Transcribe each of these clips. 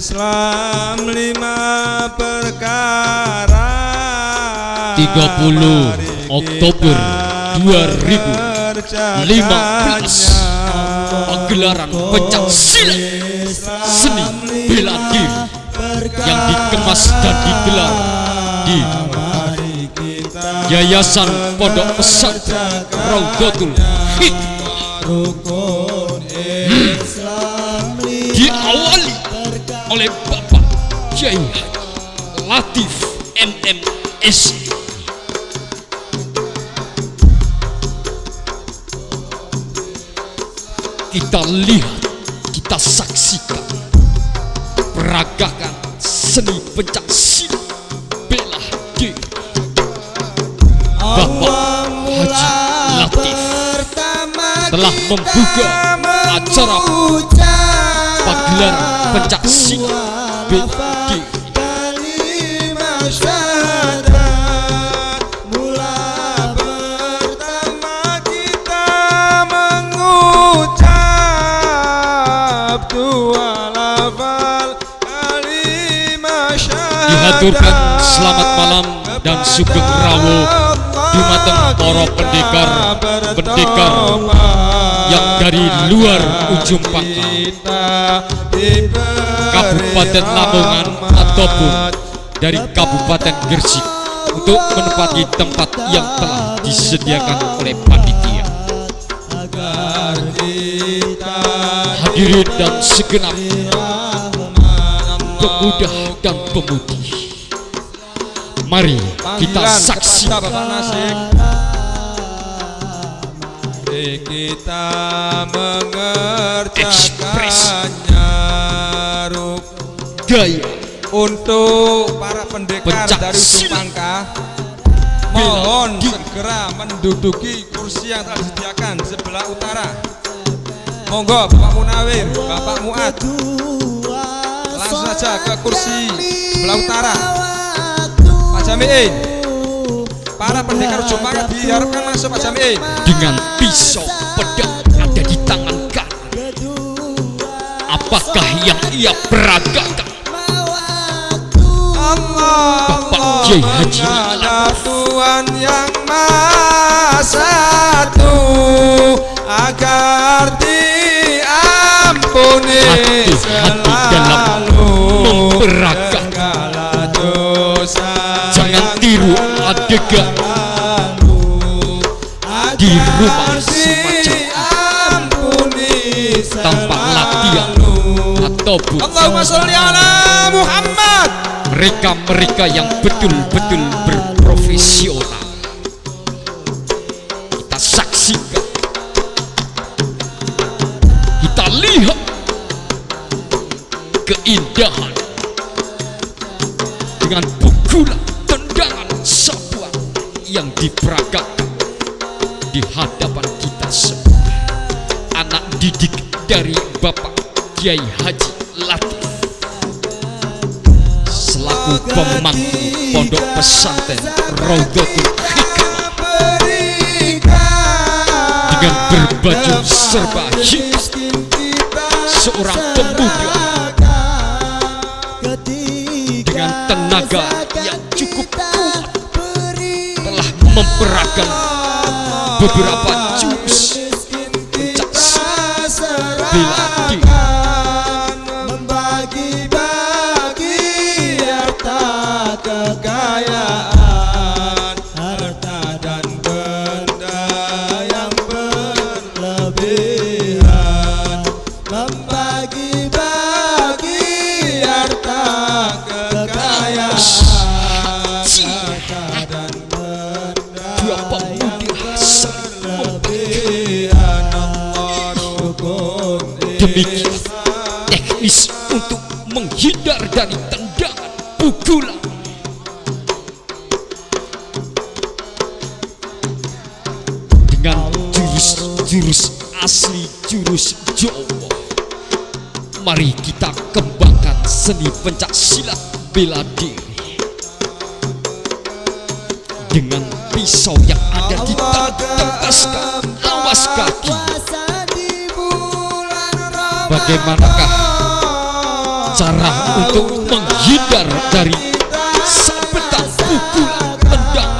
Islam lima perkara. 30 Oktober 2015 Pagelaran pencak silat. Seni bela diri yang dikemas dan digelar di Yayasan Pondok Pesantren Raudatul Hikmah. Rukun Islam. lima diawali oleh Bapak Kiai Latif MMS kita lihat kita saksikan peragakan seni pencak silat bela diri. Bapak Haji Latif telah membuka acara pagelaran pencak silat dihaturkan selamat malam dan sugeng rawo dumateng para pendekar. pendekar yang dari luar ujung pangkal Kabupaten Lamongan ataupun dari Kabupaten Gresik untuk menempati tempat yang telah disediakan oleh panitia. Hadirin dan segenap pemuda dan pemudi. Mari kita saksikan Kita mengerjakannya Ruk. gaya. Untuk para pendekar Pencak dari pangka mohon segera menduduki kursi yang telah disediakan sebelah utara. Monggo Bapak Munawir Bapak Muad langsung saja ke kursi sebelah utara. Pak Jamiin para pendekar pangka diharapkan masuk Pak Jamiin dengan pisau pedang ada di tangan kanan. Apakah yang ia peragakan? Allah Bapak Kiai Haji ada Tuhan yang Maha Satu agar ataupun Allahumma sholli ala Muhammad mereka-mereka yang betul-betul berprofesional. Kita saksikan, kita lihat keindahan dengan pukulan tendangan sapuan yang diperagakan di hadapan kita semua. Anak didik dari Bapak Kiai Haji Selaku pemangku pondok pesantren Raudatul Hikmah. Dengan berbaju serba hitam seorang pemuda. Dengan tenaga yang cukup kuat telah memperagakan beberapa jurus pencak silat demikian teknis untuk menghindar dari tendangan pukulan. Dengan jurus-jurus asli jurus Jawa mari kita kembangkan seni pencak silat bela diri. Dengan pisau yang ada di tangan awas kaki bagaimanakah cara untuk menghindar dari sabetan pukulan Ramadan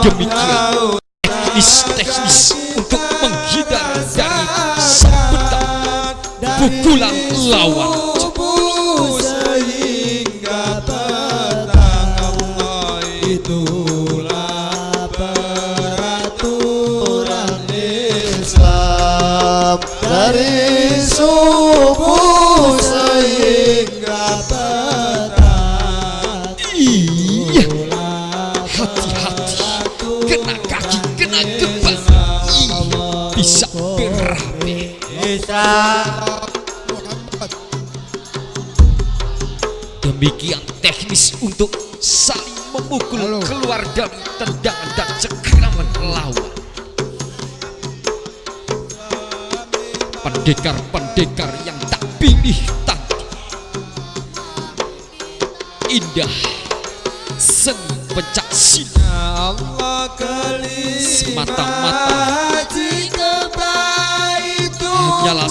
demikian teknis-teknis untuk menghindar dari sabetan pukulan lawan untuk saling memukul keluar dari tendangan dan cengkraman lawan. Pendekar-pendekar yang tak pilih tanding. Indah seni pencak silat Allah kelima Semata-mata. hanyalah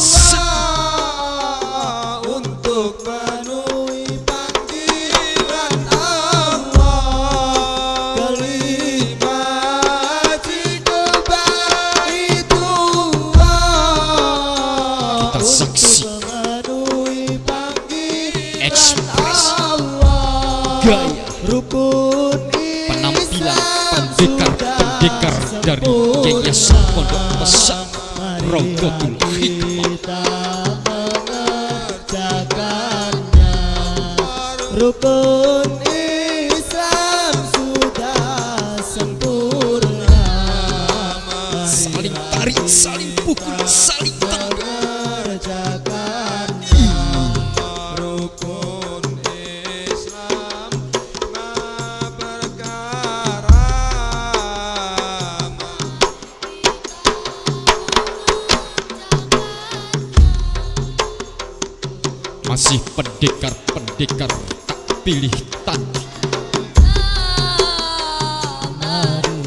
Allah gaya rukun penampilan pendekar-pendekar dari Yayasan Pondok Pesantren Raudatul Hikmah rukun masih pendekar-pendekar tak pilih tanding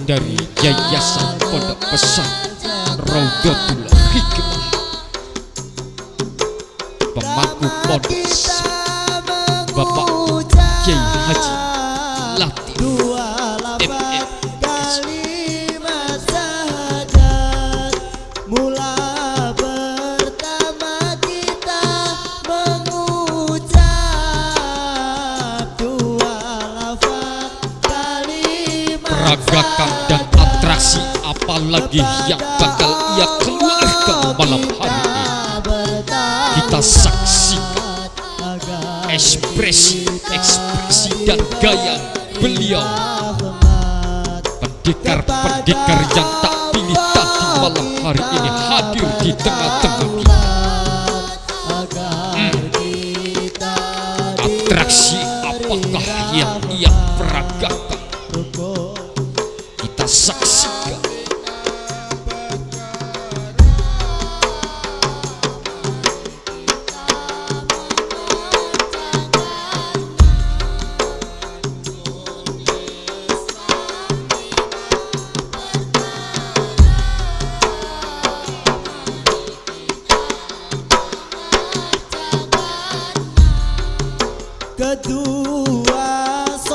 dari Yayasan Pondok Pesantren Raudatul Hikmah pemangku pondok Bapak Kiai Haji Latif apalagi yang bakal ia keluarkan malam hari ini. Kita saksikan ekspresi ekspresi dan gaya beliau. Pendekar-pendekar yang tak pilih tanding malam hari ini hadir di tengah-tengah kita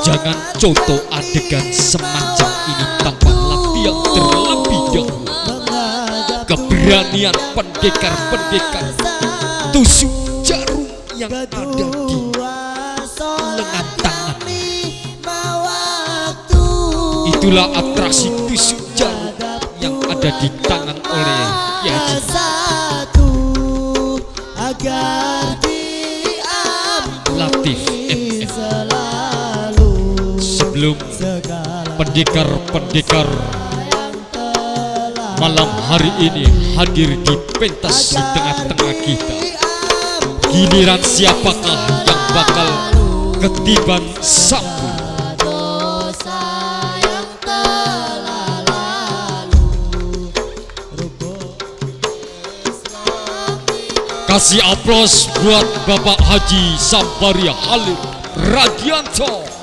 Jangan contoh adegan semacam ini tanpa latihan terlebih dahulu. Keberanian pendekar-pendekar tusuk jarum yang ada di lengan tangan. Itulah atraksi tusuk jarum yang ada di tangan oleh Yaji. Sebelum pendekar-pendekar malam hari ini hadir di pentas di tengah-tengah kita. Giliran siapakah yang bakal ketiban sapu? Kasih aplaus buat Bapak Haji Sambaria Halil Radianto.